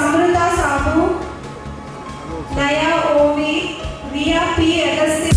समृद्धा साहू नया ओवी V P Agastya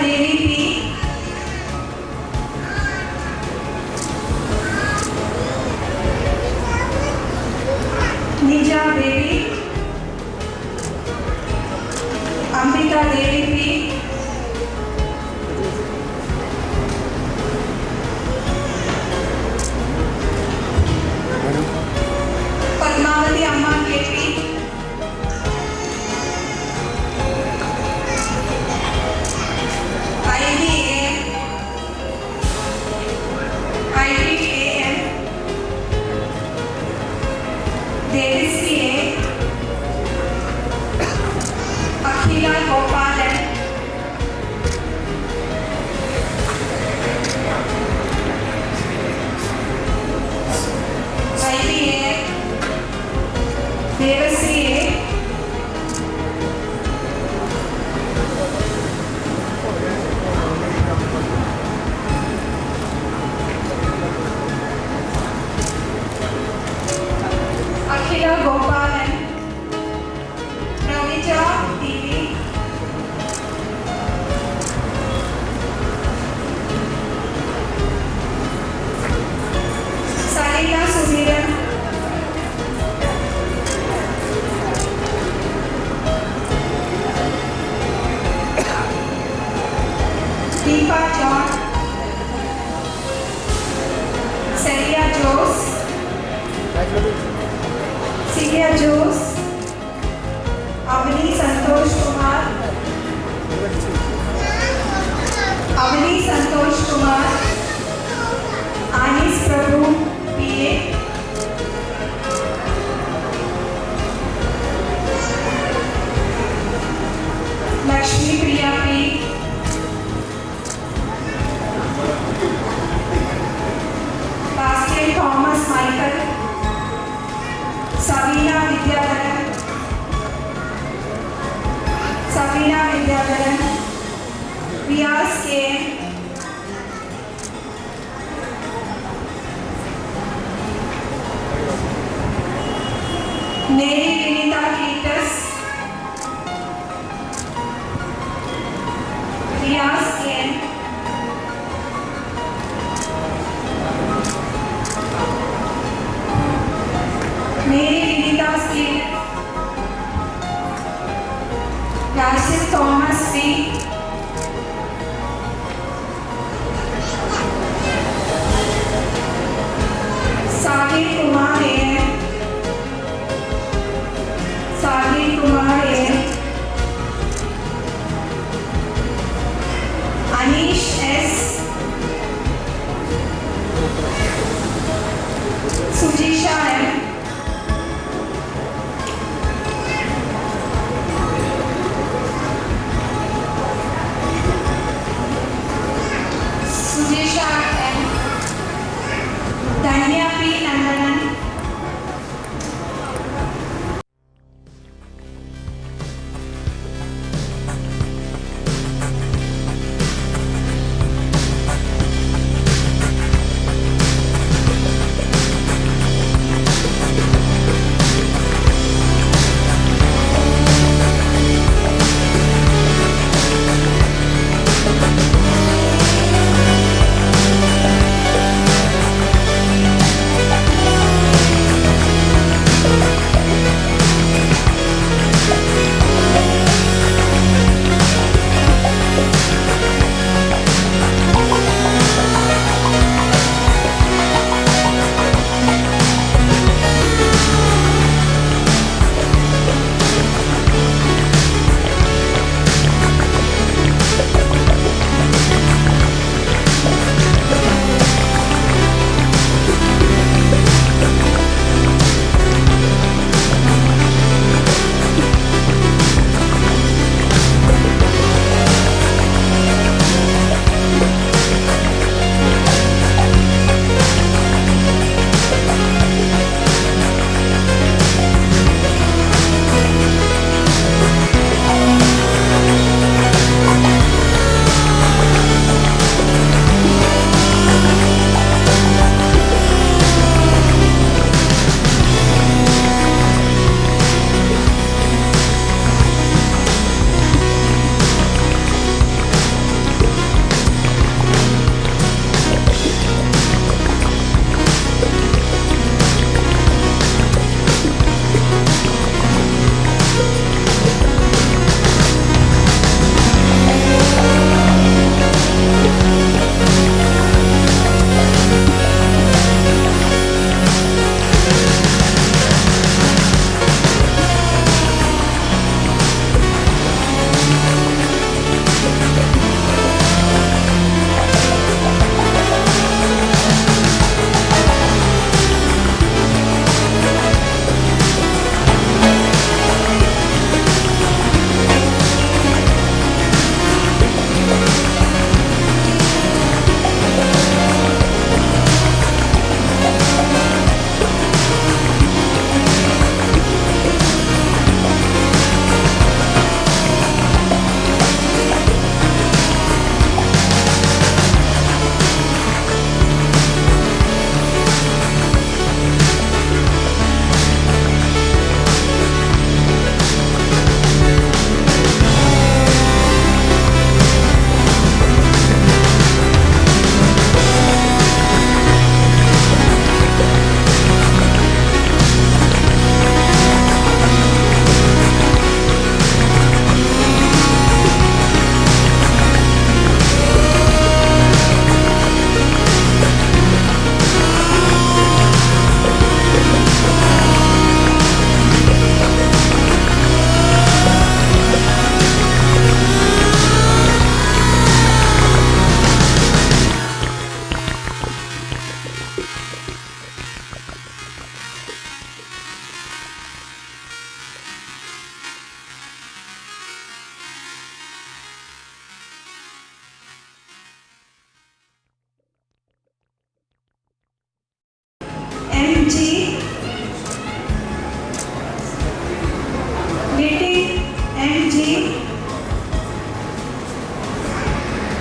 P. Ninja Baby, Ambika Devi Santiago Aliás, que India be.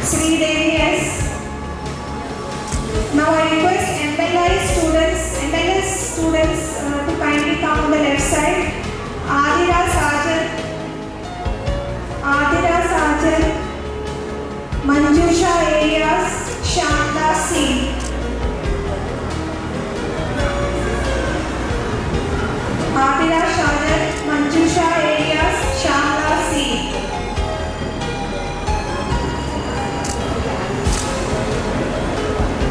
Sri Devi Now I request MLI students, MLS students uh, to kindly come on the left side. Adira Sajal, Adira Sajal, Manjusha Arias, Shanta Singh.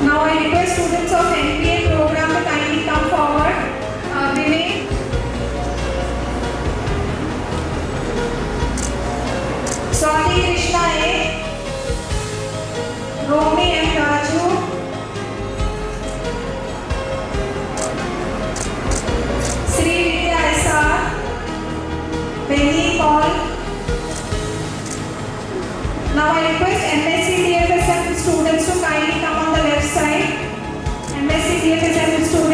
Now I request students of NPA program to kindly come forward. Uh, Vinay. Swati Krishna A. Romi M. Raju. Sri Vidya S.R. Benny Paul. Now I request MS e Efésios